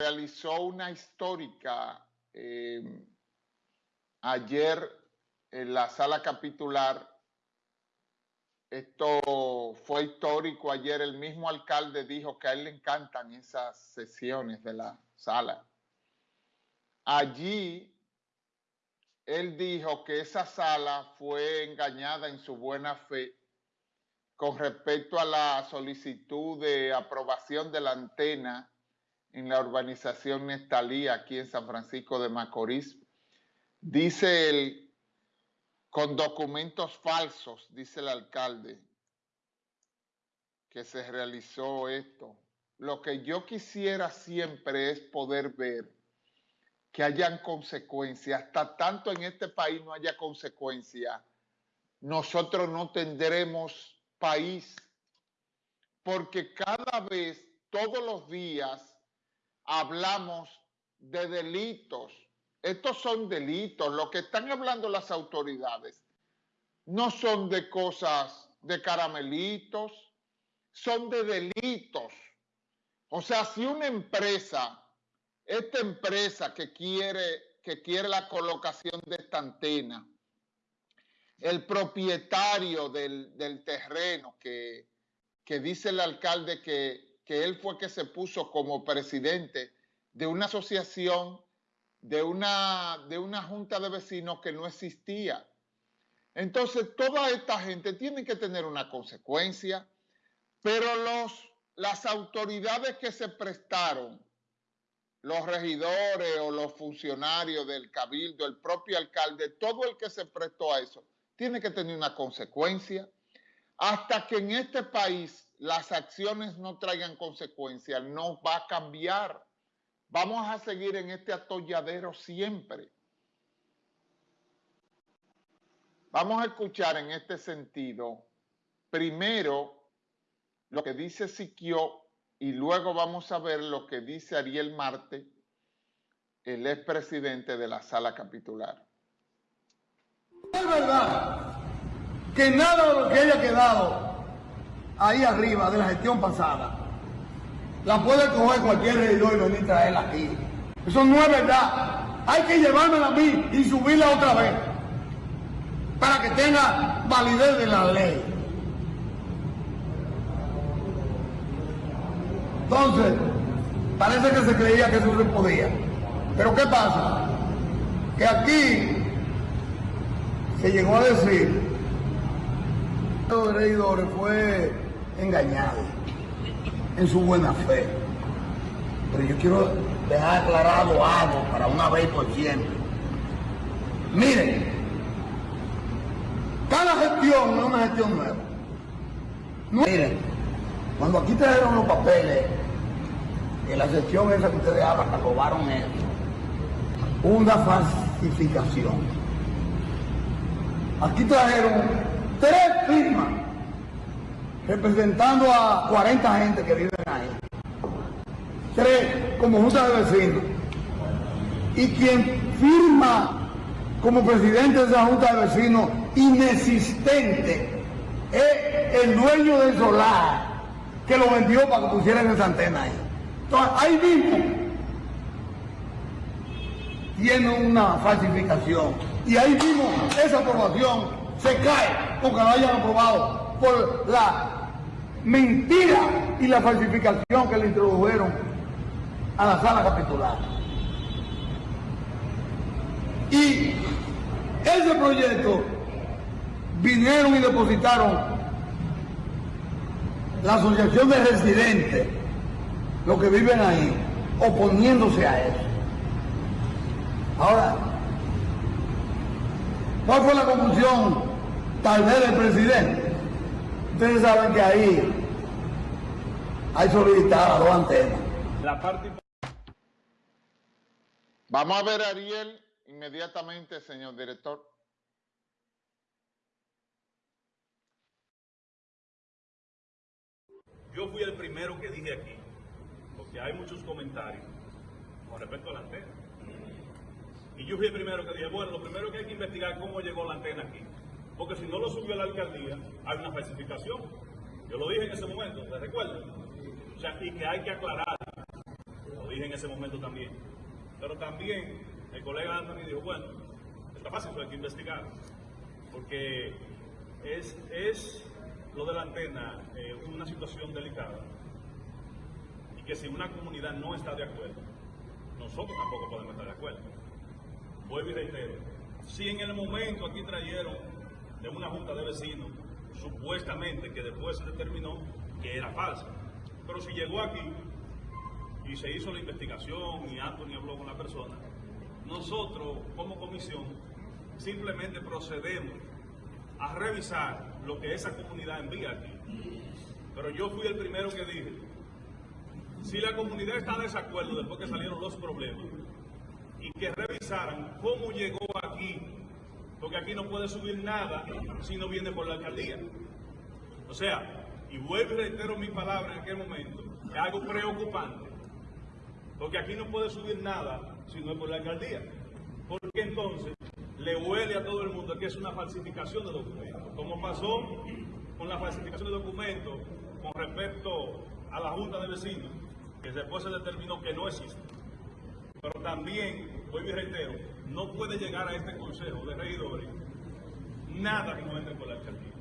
realizó una histórica eh, ayer en la sala capitular. Esto fue histórico. Ayer el mismo alcalde dijo que a él le encantan esas sesiones de la sala. Allí él dijo que esa sala fue engañada en su buena fe con respecto a la solicitud de aprobación de la antena en la urbanización Nestalí, aquí en San Francisco de Macorís. Dice él, con documentos falsos, dice el alcalde, que se realizó esto. Lo que yo quisiera siempre es poder ver que hayan consecuencias. Hasta tanto en este país no haya consecuencias, nosotros no tendremos país, porque cada vez, todos los días, hablamos de delitos. Estos son delitos. Lo que están hablando las autoridades no son de cosas de caramelitos, son de delitos. O sea, si una empresa, esta empresa que quiere, que quiere la colocación de esta antena, el propietario del, terreno que, dice el alcalde que, que, él fue que se puso como presidente de una asociación, de una, de una junta de vecinos que no existía. Entonces, toda esta gente tiene que tener una consecuencia, pero los, las autoridades que se prestaron, los regidores o los funcionarios del cabildo, el propio alcalde, todo el que se prestó a eso, tiene que tener una consecuencia. Hasta que en este país las acciones no traigan consecuencias, no va a cambiar. Vamos a seguir en este atolladero siempre. Vamos a escuchar en este sentido, primero, lo que dice Siquio y luego vamos a ver lo que dice Ariel Marte, el expresidente de la sala capitular. Es verdad que nada de lo que haya quedado ahí arriba de la gestión pasada la puede coger cualquier regidor y venir a traerla aquí. Eso no es verdad. Hay que llevármela a mí y subirla otra vez para que tenga validez de la ley. Entonces, parece que se creía que eso se podía. Pero ¿qué pasa? Que aquí se llegó a decir que los regidores fue engañado en su buena fe. Pero yo quiero dejar aclarado algo para una vez por siempre. Miren, cada gestión no es una gestión nueva. Miren, cuando aquí trajeron los papeles, en la sección esa que ustedes hablan, robaron eso, una falsificación Aquí trajeron tres firmas representando a 40 gente que viven ahí. Tres como junta de vecinos. Y quien firma como presidente de esa junta de vecinos inexistente es el dueño del solar que lo vendió para que pusieran esa antena ahí. Entonces, ahí mismo tiene una falsificación. Y ahí mismo esa aprobación se cae porque lo hayan aprobado por la mentira y la falsificación que le introdujeron a la sala capitular. Y ese proyecto vinieron y depositaron la asociación de residentes, los que viven ahí, oponiéndose a eso. Ahora, ¿cuál fue la conclusión tal vez del presidente? Ustedes saben que ahí hay solicitadas dos antenas. La parte... Vamos a ver a Ariel inmediatamente, señor director. Yo fui el primero que dije aquí, porque hay muchos comentarios con respecto a la antena. Y yo fui el primero que dije, bueno, lo primero que hay que investigar cómo llegó la antena aquí. Porque si no lo subió la alcaldía, hay una falsificación. Yo lo dije en ese momento, ¿te recuerdas? O sea, y que hay que aclarar. Lo dije en ese momento también. Pero también el colega Anthony dijo, bueno, está fácil, hay que investigar. Porque es, es lo de la antena eh, una situación delicada. Y que si una comunidad no está de acuerdo, nosotros tampoco podemos estar de acuerdo. Vuelvo y reitero, si en el momento aquí trajeron de una junta de vecinos, supuestamente que después se determinó que era falsa, pero si llegó aquí y se hizo la investigación y Anthony habló con la persona, nosotros como comisión simplemente procedemos a revisar lo que esa comunidad envía aquí. Pero yo fui el primero que dije, si la comunidad está de desacuerdo después que salieron los problemas, y que revisaran cómo llegó aquí, porque aquí no puede subir nada si no viene por la alcaldía. O sea, y vuelvo y reitero mi palabra en aquel momento, es algo preocupante, porque aquí no puede subir nada si no es por la alcaldía. Porque entonces le huele a todo el mundo que es una falsificación de documentos, como pasó con la falsificación de documentos con respecto a la Junta de Vecinos, que después se determinó que no existe. Pero también, hoy y reitero, no puede llegar a este Consejo de Regidores nada que no entre por la alcaldía.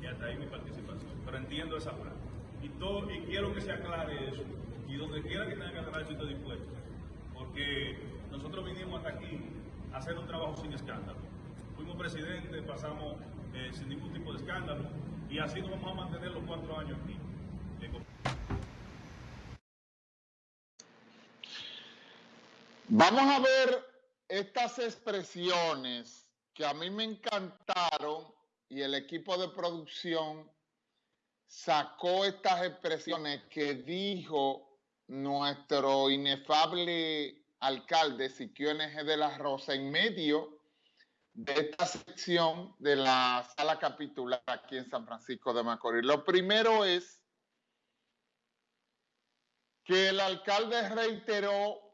Y hasta ahí mi participación. Pero entiendo esa parte. Y, todo, y quiero que se aclare eso. Y donde quiera que tenga que aclarar, yo estoy dispuesto. Porque nosotros vinimos hasta aquí a hacer un trabajo sin escándalo. Fuimos presidentes, pasamos eh, sin ningún tipo de escándalo. Y así nos vamos a mantener los cuatro años aquí. Vamos a ver estas expresiones que a mí me encantaron y el equipo de producción sacó estas expresiones que dijo nuestro inefable alcalde Siquio NG de la Rosa en medio de esta sección de la sala capitular aquí en San Francisco de Macorís. Lo primero es que el alcalde reiteró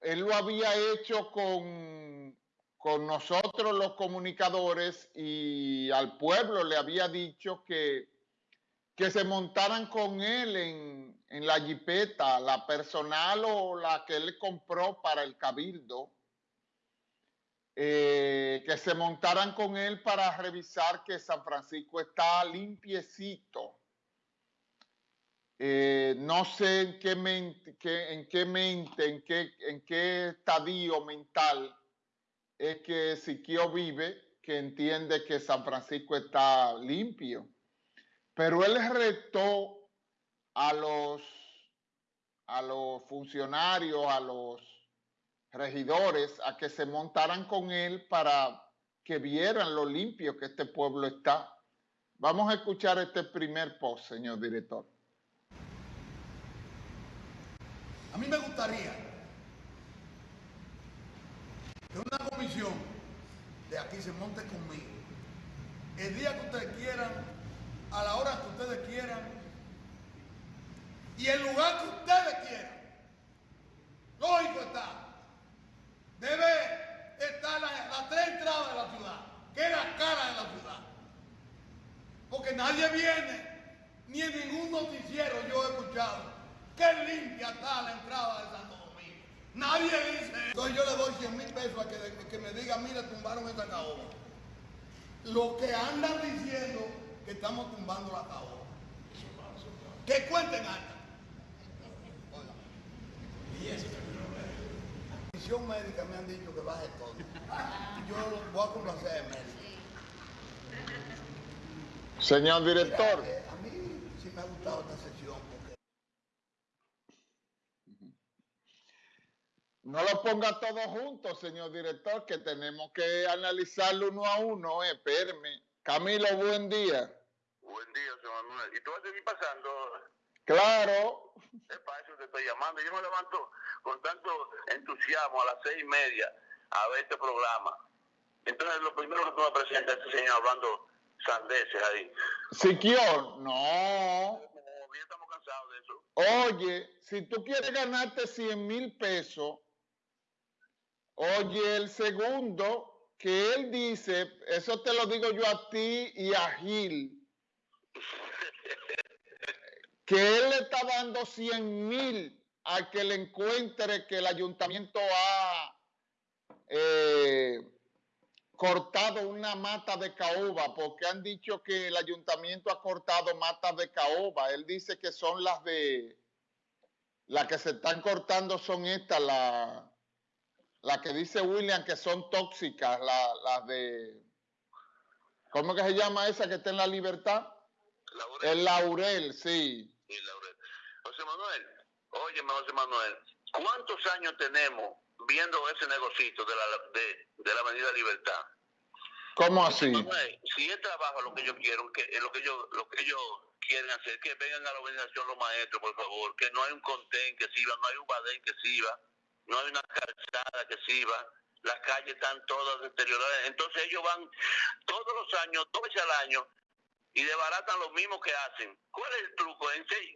él lo había hecho con, con nosotros los comunicadores y al pueblo le había dicho que, que se montaran con él en, en la jipeta, la personal o la que él compró para el cabildo, eh, que se montaran con él para revisar que San Francisco está limpiecito eh, no sé en qué mente, en qué mente, estadio mental es que Siquio vive, que entiende que San Francisco está limpio. Pero él retó a a los funcionarios, a los regidores, a que se montaran con él para que vieran lo limpio que este pueblo está. Vamos a escuchar este primer post, señor director. A mí me gustaría que una comisión de aquí se monte conmigo. El día que ustedes quieran, a la hora que ustedes quieran y el lugar que ustedes quieran. Lógico está. Debe estar las tres entradas de la ciudad, que es la cara de la ciudad. Porque nadie viene, ni en ningún noticiero yo he escuchado Qué limpia está la entrada de Santo Domingo. Nadie dice. Entonces yo le doy 100 mil pesos a que, me diga, mire, tumbaron esta caoba. Lo que andan diciendo que estamos tumbando la caoba. Que cuenten acá. Y eso comisión médica me han dicho que baje todo. Yo lo voy a complacer médico. Señor director. Eh, a mí sí me ha gustado esta sesión. No lo ponga todo junto, señor director, que tenemos que analizarlo uno a uno. Eh, espérame. Camilo, buen día. Buen día, señor Manuel. ¿Y tú vas a seguir pasando? Claro. Es para eso te estoy llamando. Yo me levanto con tanto entusiasmo a las seis y media a ver este programa. Entonces, lo primero que tú me presentas este señor hablando sandeces ahí. Siquior, no. Ya estamos cansados de eso. Oye, si tú quieres ganarte 100 mil pesos Oye, el segundo, que él dice, eso te lo digo yo a ti y a Gil, que él le está dando 100 mil al que le encuentre que el ayuntamiento ha eh, cortado una mata de caoba, porque han dicho que el ayuntamiento ha cortado matas de caoba. Él dice que son las de, las que se están cortando son estas, las la que dice William que son tóxicas, las de, ¿cómo que se llama esa que está en la libertad? El laurel, sí. Sí, laurel. José Manuel, oye, José Manuel, ¿cuántos años tenemos viendo ese negocito de la, de, de la Avenida Libertad? ¿Cómo así? si es trabajo lo que yo quiero, que lo que yo, lo que ellos quieren hacer, que vengan a la organización los maestros, por favor, que no hay un contén que sirva, no hay un badén que sirva, no hay una calzada que sirva, las calles están todas deterioradas. Entonces ellos van todos los años, dos veces al año, y desbaratan lo mismo que hacen. ¿Cuál es el truco?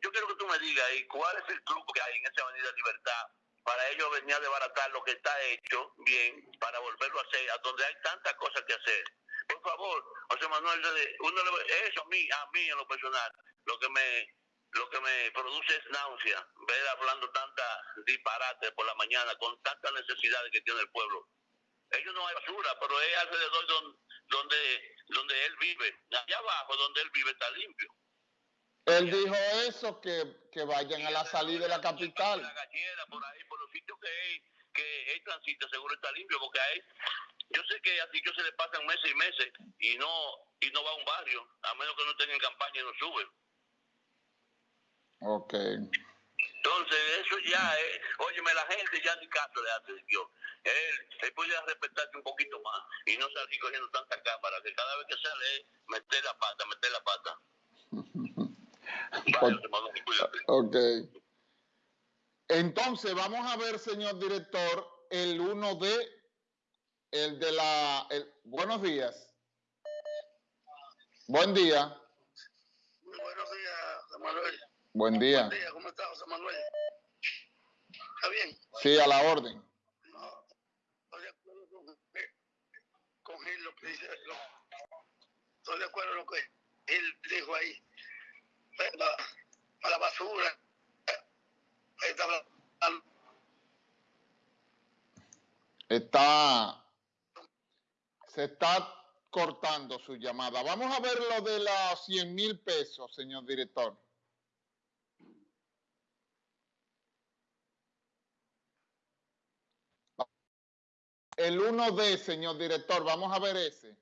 Yo quiero que tú me digas ahí, ¿cuál es el truco que hay en esa Avenida Libertad para ellos venir a desbaratar lo que está hecho bien, para volverlo a hacer, a donde hay tantas cosas que hacer? Por favor, José Manuel, uno eso a mí, a mí en lo personal, lo que me lo que me produce es náusea, ver hablando tanta disparate por la mañana, con tantas necesidades que tiene el pueblo. Ellos no hay basura, pero es alrededor donde, donde, donde él vive. Allá abajo, donde él vive, está limpio. Él dijo eso, que, que vayan a la salida de la capital. La gallera, por ahí, por los sitios que hay, que él transita, seguro está limpio, porque hay, yo sé que así yo se le pasan meses y meses y no y no va a un barrio, a menos que no tengan campaña y no suben. Ok. Entonces, eso ya es, óyeme, la gente ya ni caso le hace Dios. Él, él podría respetarse un poquito más y no salir cogiendo tanta cámara, que cada vez que sale, meter la pata, meter la pata. ok. Entonces, vamos a ver, señor director, el 1D, el de la... El, buenos días. Buen día. Muy buenos días, Manuel. Buen día. Buen día, ¿cómo está José Manuel? ¿Está bien? Sí, a la orden. No, estoy de acuerdo con, con Gil, lo que dice. Lo, estoy de acuerdo con lo que él dijo ahí. A la basura. Está, está. Se está cortando su llamada. Vamos a ver lo de los 100 mil pesos, señor director. El 1D, señor director, vamos a ver ese.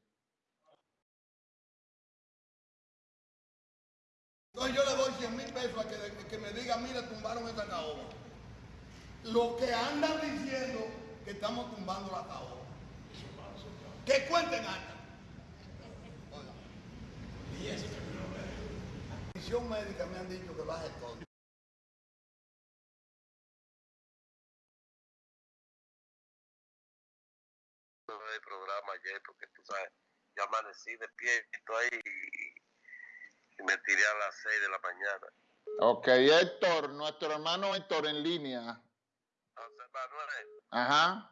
Entonces yo le doy 100 mil pesos a que, me diga, mira, tumbaron esta caoba. Lo que andan diciendo que estamos tumbando la caoba. Que cuenten acá. Y La comisión médica me han dicho que baje todo. El programa ayer porque tú sabes, yo amanecí de pie ahí y, me tiré a las 6 de la mañana. Ok, Héctor, nuestro hermano Héctor en línea. José Manuel. Ajá.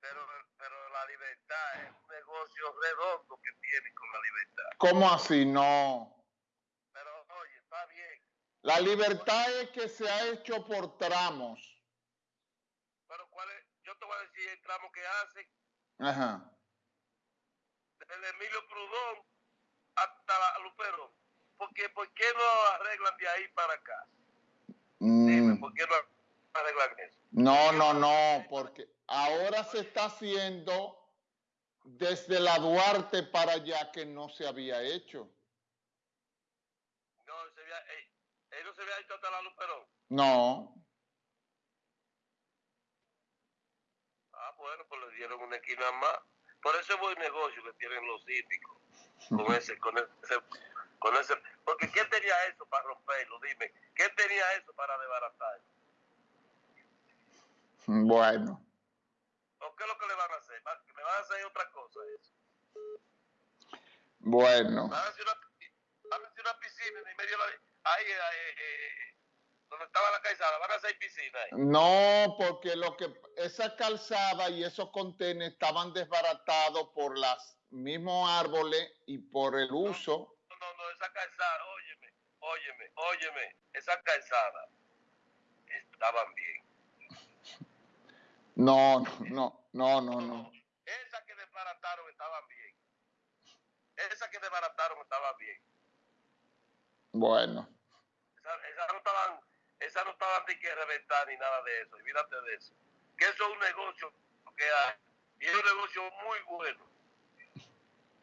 Pero, pero la libertad es un negocio redondo que tiene con la libertad. ¿Cómo así? No. Pero oye, está bien. La libertad es que se ha hecho por tramos. Pero cuál es, yo te voy a decir el tramo que hace Ajá. Desde Emilio Prudón hasta la Lupero. Porque, ¿Por qué no arreglan de ahí para acá? Mm. Dime, ¿por qué no arreglan eso? No, no, no, porque ahora se está haciendo desde la Duarte para allá que no se había hecho. No, se había, eh, ¿él no se había hecho hasta la Luperón? No. Bueno, pues le dieron una esquina más. Por ese buen negocio que tienen los síndicos. Con ese, con ese, con ese. Porque ¿quién tenía eso para romperlo? Dime, ¿quién tenía eso para desbaratarlo? Bueno. ¿O qué es lo que le van a hacer? ¿Me van a hacer otra cosa eso? Bueno. Van a hacer una, van a hacer una piscina en medio de la... Ahí, ahí eh, donde estaba la calzada, van a hacer piscina ahí. No, porque lo que esa calzada y esos contenedores estaban desbaratados por los mismos árboles y por el uso. No, no, no, esa calzada, óyeme, óyeme, óyeme, esa calzada estaban bien. No, no, no, no, no. Esas que desbarataron estaban bien. Esas que desbarataron estaban bien. Bueno, Esas esa no estaban, esas no estaban de que reventar ni nada de eso. Olvídate de eso. Que eso es un negocio que hay. Y es un negocio muy bueno.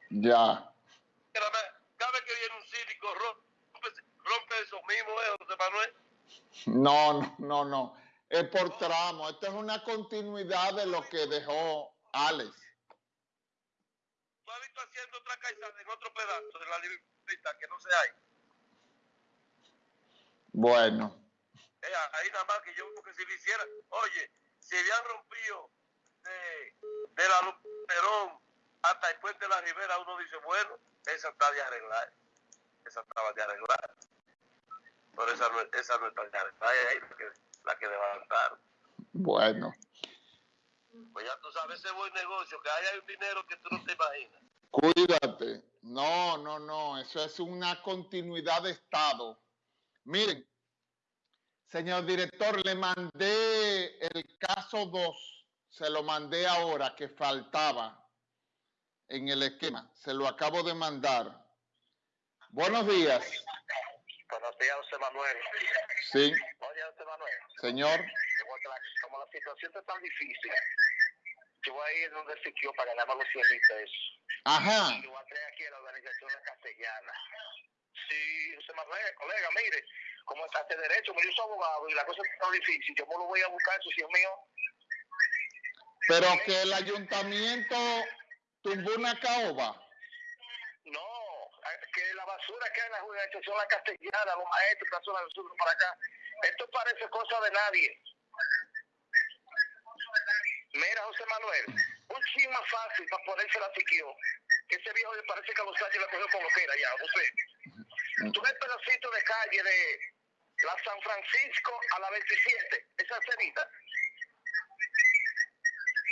ya. Cada vez que viene un cínico, rompe, rompe eso mismo, ¿eh, José Manuel? No, no, no. Es por tramo. Esto es una continuidad de lo que dejó Alex. ¿Tú has visto haciendo otra en otro pedazo de la libertad que no se hay? Bueno, Eh, ahí nada más que yo que si lo hiciera, oye, si habían rompido de, de la Luperón hasta el puente de la Ribera, uno dice, bueno, esa está de arreglar. Esa estaba de arreglar. Pero esa no, esa no está de arreglar, ahí la que, la que levantaron. bueno. Pues ya tú sabes, ese buen negocio, que ahí hay un dinero que tú no te imaginas. Cuídate. No, no, no. Eso es una continuidad de Estado. Miren, señor director, le mandé el caso 2. Se lo mandé ahora que faltaba en el esquema. Se lo acabo de mandar. Buenos días. Buenos días, José Manuel. Sí, Oye, José Manuel, señor. como, la, como la situación está tan difícil, yo voy a ir donde sitio para ganarme los 100 mil pesos. Ajá. Y voy a traer aquí a la organización La Castellana. Sí, José Manuel, colega, mire, como está este derecho, yo soy abogado y la cosa está difícil, yo me lo voy a buscar, eso sí es mío. Pero que el ayuntamiento tumbó una caoba. No, que la basura que hay en la organización La Castellana, los maestros, la zona del sur para acá, esto parece cosa de nadie. Mira, José Manuel, un chin más fácil para ponerse la siquió. Que ese viejo le parece que a los años le cogió como quiera ya, José. Tú ves pedacito de calle de la San Francisco a la 27, esa cerita.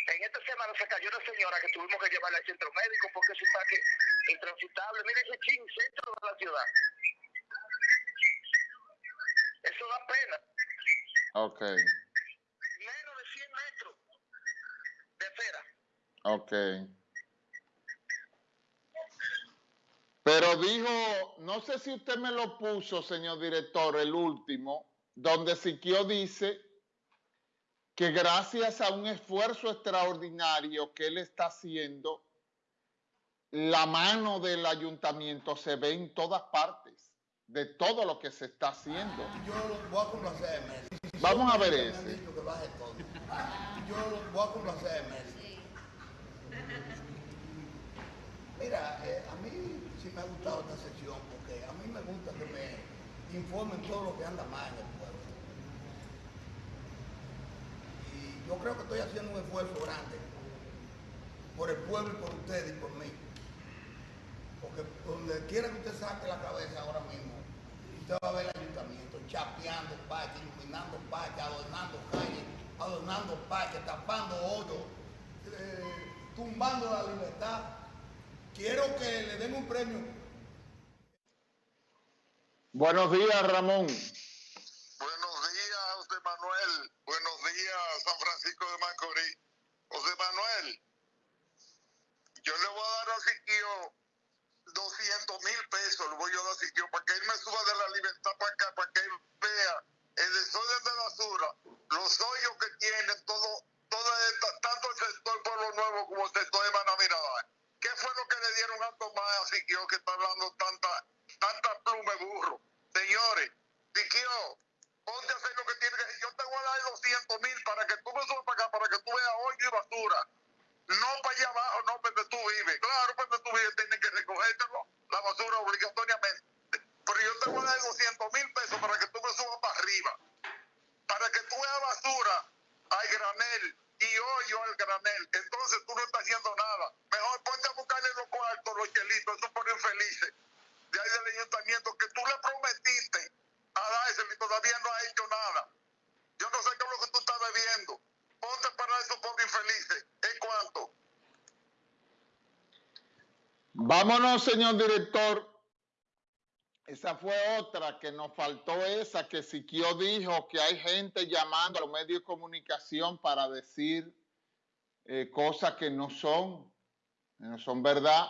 En esta semana se cayó una señora que tuvimos que llevarla al centro médico porque eso está que intransitable. Mira ese chin centro de la ciudad. Eso da pena. Ok, Menos de 100 metros de acera. ok. Pero dijo, no sé si usted me lo puso, señor director, el último, donde Siquio dice que gracias a un esfuerzo extraordinario que él está haciendo, la mano del ayuntamiento se ve en todas partes, de todo lo que se está haciendo. Yo lo voy a complacerme. Vamos a ver ese. dicho que baje todo. Yo lo voy a complacerme. Mira, eh, a mí me ha gustado esta sección porque a mí me gusta que me informen todo lo que anda mal en el pueblo. Y yo creo que estoy haciendo un esfuerzo grande por el pueblo y por ustedes y por mí. Porque donde quiera que usted saque la cabeza ahora mismo, usted va a ver el ayuntamiento chapeando parques, iluminando parques, adornando calles, adornando parques, tapando hoyos, eh, tumbando la libertad. Quiero que le den un premio. Buenos días, Ramón. Buenos días, José Manuel. Buenos días, San Francisco de Macorís. José Manuel, yo le voy a dar a Siquio 200 mil pesos, le voy a dar a Siquio para que él me suba de la libertad para acá, para que él vea el desorden de basura, los hoyos que tienen, todo, todo esta- tanto el sector Pueblo Nuevo como el sector de Manamirada. ¿Qué fue lo que le dieron a Tomás a Siquio que está hablando tanta, tanta pluma burro? Señores, Siquio, ponte a hacer lo que tiene que. Yo te voy a dar 200 mil para que tú me subas para acá, para que tú veas hoyo y basura. No para allá abajo, no donde tú vives. Claro, donde tú vives tienen que recogértelo, la basura obligatoriamente. Pero yo te voy a dar 200 mil pesos para que tú me subas para arriba. Para que tú veas basura al granel y hoyo al granel. Entonces tú no estás haciendo nada. Mejor ponte a buscarle los chelitos, esos por infelices. De ahí del ayuntamiento que tú le prometiste a dárselo y todavía no ha hecho nada. Yo no sé qué es lo que tú estás bebiendo. Ponte para esos pobres infelices. ¿En cuánto? Vámonos, señor director, Esa fue otra que nos faltó esa, que Siquio dijo que hay gente llamando a los medios de comunicación para decir eh, cosas que no son, no son verdad.